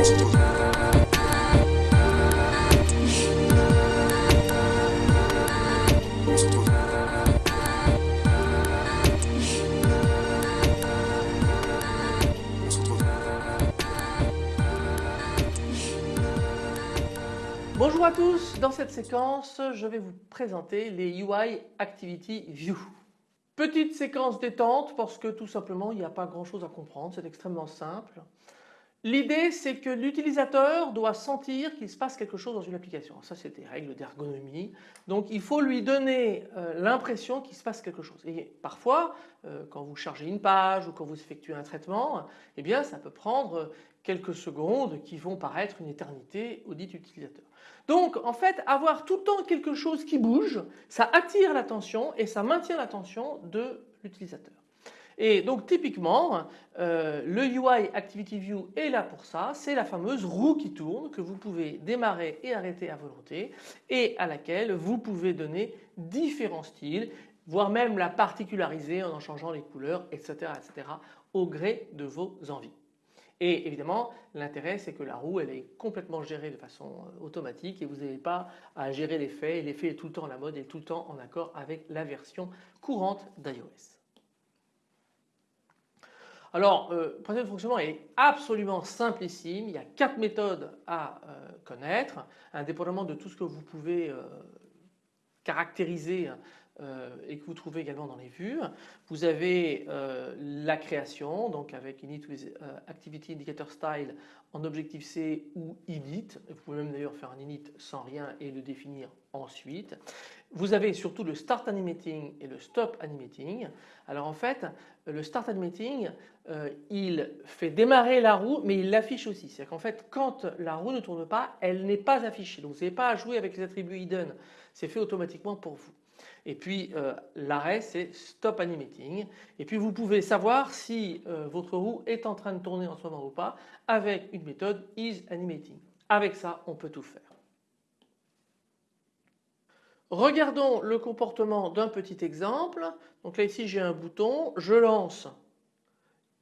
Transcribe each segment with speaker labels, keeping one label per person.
Speaker 1: Bonjour à tous, dans cette séquence je vais vous présenter les UI Activity View. Petite séquence détente parce que tout simplement il n'y a pas grand chose à comprendre, c'est extrêmement simple. L'idée c'est que l'utilisateur doit sentir qu'il se passe quelque chose dans une application. Ça c'est des règles d'ergonomie. Donc il faut lui donner euh, l'impression qu'il se passe quelque chose. Et parfois euh, quand vous chargez une page ou quand vous effectuez un traitement, eh bien ça peut prendre quelques secondes qui vont paraître une éternité au dit utilisateur. Donc en fait avoir tout le temps quelque chose qui bouge, ça attire l'attention et ça maintient l'attention de l'utilisateur. Et donc typiquement euh, le UI Activity View est là pour ça, c'est la fameuse roue qui tourne que vous pouvez démarrer et arrêter à volonté et à laquelle vous pouvez donner différents styles voire même la particulariser en en changeant les couleurs etc. etc. au gré de vos envies. Et évidemment l'intérêt c'est que la roue elle est complètement gérée de façon euh, automatique et vous n'avez pas à gérer l'effet, l'effet est tout le temps à la mode et tout le temps en accord avec la version courante d'iOS. Alors, euh, le principe de fonctionnement est absolument simplissime. Il y a quatre méthodes à euh, connaître, indépendamment de tout ce que vous pouvez euh, caractériser et que vous trouvez également dans les vues. Vous avez la création, donc avec init with activity indicator style en objectif C ou init. Vous pouvez même d'ailleurs faire un init sans rien et le définir ensuite. Vous avez surtout le start animating et le stop animating. Alors en fait le start animating euh, il fait démarrer la roue mais il l'affiche aussi. C'est-à-dire qu'en fait quand la roue ne tourne pas elle n'est pas affichée. Donc vous n'avez pas à jouer avec les attributs hidden. C'est fait automatiquement pour vous. Et puis euh, l'arrêt c'est stop animating. Et puis vous pouvez savoir si euh, votre roue est en train de tourner en ce moment ou pas avec une méthode is animating. Avec ça on peut tout faire. Regardons le comportement d'un petit exemple. Donc là ici j'ai un bouton, je lance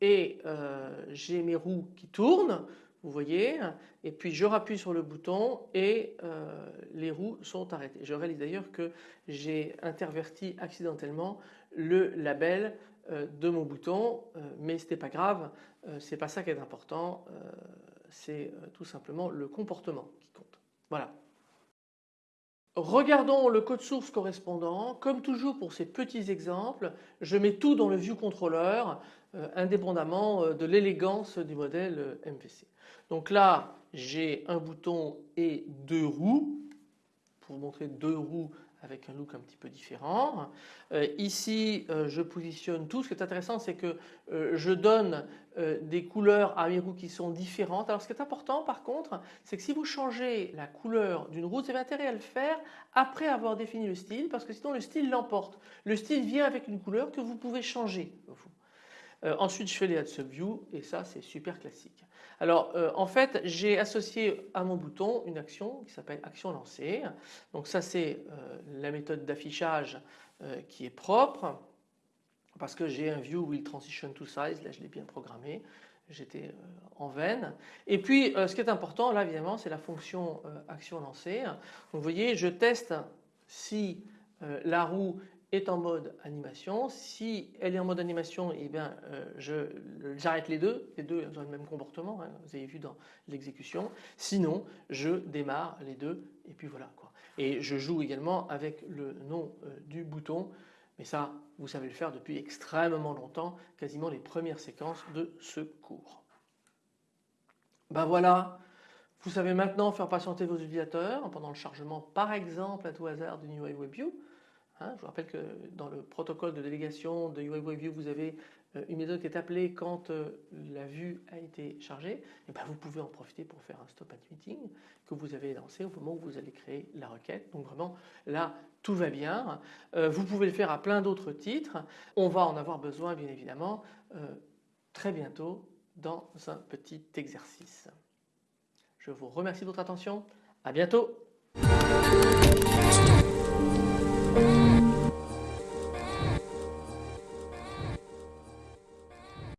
Speaker 1: et euh, j'ai mes roues qui tournent, vous voyez, et puis je rappuie sur le bouton et euh, les roues sont arrêtées. Je réalise d'ailleurs que j'ai interverti accidentellement le label euh, de mon bouton, mais ce n'est pas grave, c'est pas ça qui est important, c'est tout simplement le comportement qui compte. Voilà. Regardons le code source correspondant. Comme toujours pour ces petits exemples, je mets tout dans le view controller euh, indépendamment euh, de l'élégance du modèle euh, MVC. Donc là j'ai un bouton et deux roues vous montrer deux roues avec un look un petit peu différent. Euh, ici euh, je positionne tout. Ce qui est intéressant c'est que euh, je donne des couleurs à mes roues qui sont différentes. Alors ce qui est important par contre c'est que si vous changez la couleur d'une roue vous avez intérêt à le faire après avoir défini le style parce que sinon le style l'emporte. Le style vient avec une couleur que vous pouvez changer. Euh, ensuite je fais les add subview et ça c'est super classique. Alors euh, en fait j'ai associé à mon bouton une action qui s'appelle action lancée. Donc ça c'est euh, la méthode d'affichage qui est propre parce que j'ai un view will transition to size, là je l'ai bien programmé, j'étais en veine. Et puis ce qui est important là évidemment c'est la fonction action lancée. Donc vous voyez je teste si la roue est en mode animation. Si elle est en mode animation, eh bien, euh, j'arrête les deux. Les deux ont le même comportement, hein, vous avez vu dans l'exécution. Sinon, je démarre les deux et puis voilà. Quoi. Et je joue également avec le nom euh, du bouton. Mais ça, vous savez le faire depuis extrêmement longtemps, quasiment les premières séquences de ce cours. Ben voilà, vous savez maintenant faire patienter vos utilisateurs pendant le chargement par exemple à tout hasard du UI WebView. Hein, je vous rappelle que dans le protocole de délégation de UI vous avez euh, une méthode qui est appelée quand euh, la vue a été chargée. Et ben vous pouvez en profiter pour faire un stop at meeting que vous avez lancé au moment où vous allez créer la requête. Donc vraiment là tout va bien. Euh, vous pouvez le faire à plein d'autres titres. On va en avoir besoin bien évidemment très bientôt dans un petit exercice. Je vous remercie de votre attention. À bientôt.